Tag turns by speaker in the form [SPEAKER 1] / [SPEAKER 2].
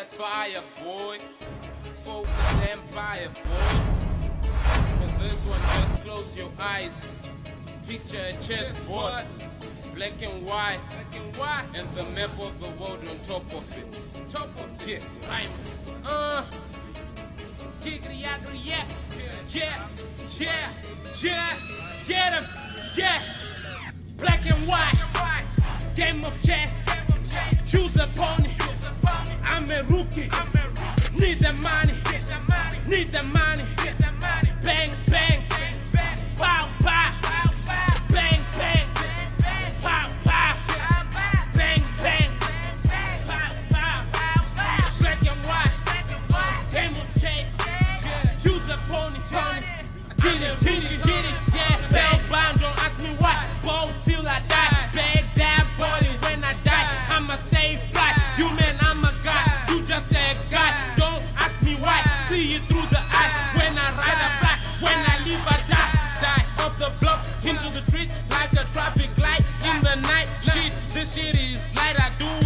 [SPEAKER 1] that fire, boy. Focus empire, boy. For this one, just close your eyes. Picture a chessboard, black and white, black and white, and the map of the world on top of it. Top of it, rhyme. Uh, giggly, yaggly, yeah, yeah, yeah, yeah, get him, yeah. Black and white, game of chess. Pony. I'm a rookie. Need the money. Need the money. Bang bang. Bang bang. Bang bang. Pow pow. Black and white. Game of. Choose pony. Get it, get it, get it. Yeah. Bang bang. Don't ask me why. Till I die. Bag that body when I die. I'ma stay fly. You man, see you through the eye. When I ride, I fly. When I leave, I die. Die off the block, into the street, like a traffic light in the night. Shit, this shit is light. I do